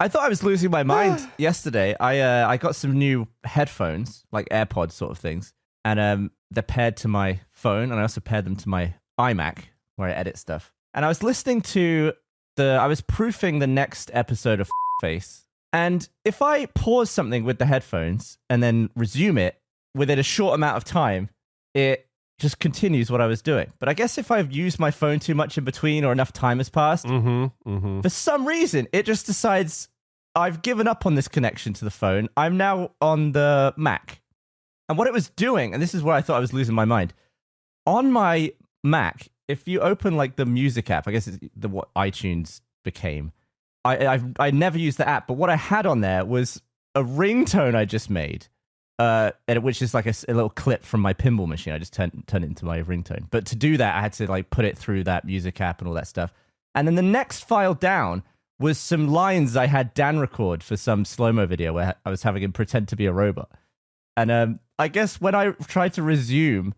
I thought I was losing my mind yesterday. I uh, I got some new headphones, like AirPods sort of things, and um, they're paired to my phone, and I also paired them to my iMac where I edit stuff. And I was listening to the, I was proofing the next episode of Face, and if I pause something with the headphones and then resume it within a short amount of time, it just continues what I was doing. But I guess if I've used my phone too much in between or enough time has passed, Mm-hmm. Mm-hmm. for some reason, it just decides I've given up on this connection to the phone. I'm now on the Mac. And what it was doing, and this is where I thought I was losing my mind. On my Mac, if you open like the music app, I guess it's the what iTunes became. I I've, I never used the app, but what I had on there was a ringtone I just made, uh, and which is like a little clip from my pinball machine. I just turned turned it into my ringtone. But to do that, I had to like put it through that music app and all that stuff. And then the next file down was some lines I had Dan record for some slow mo video where I was having him pretend to be a robot. And um, I guess when I tried to resume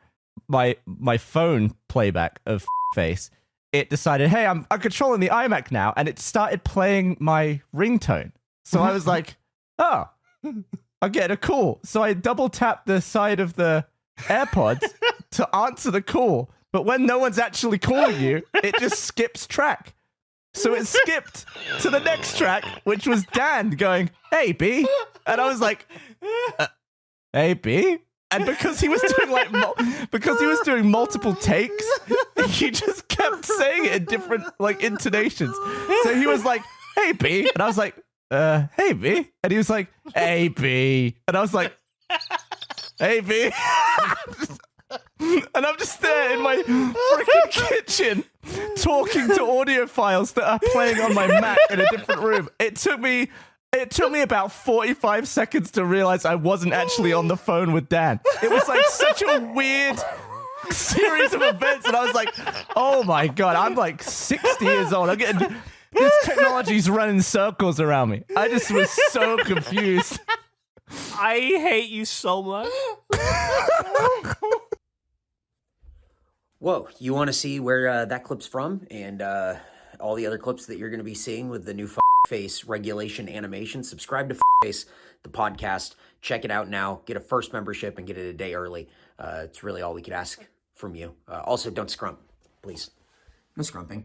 my my phone playback of face, it decided, hey, I'm I'm controlling the iMac now, and it started playing my ringtone. So I was like, oh, I'm getting a call. So I double tap the side of the AirPods to answer the call. But when no one's actually calling you, it just skips track. So it skipped to the next track, which was Dan going, "Hey B," and I was like, uh, "Hey B," and because he was doing like mul- because he was doing multiple takes, he just kept saying it in different like intonations. So he was like, "Hey B," and I was like, "Uh, hey B," and he was like, "Hey B," and I was like, "Hey B." And I'm just there in my freaking kitchen talking to audio files that are playing on my Mac in a different room. It took me it took me about 45 seconds to realize I wasn't actually on the phone with Dan. It was like such a weird series of events and I was like, "Oh my god, I'm like 60 years old. I'm getting this technology's running circles around me." I just was so confused. I hate you so much. Whoa, you want to see where uh, that clip's from and uh, all the other clips that you're going to be seeing with the new F- Face regulation animation? Subscribe to F- Face, the podcast. Check it out now. Get a first membership and get it a day early. Uh, it's really all we could ask from you. Uh, also, don't scrump, please. No scrumping.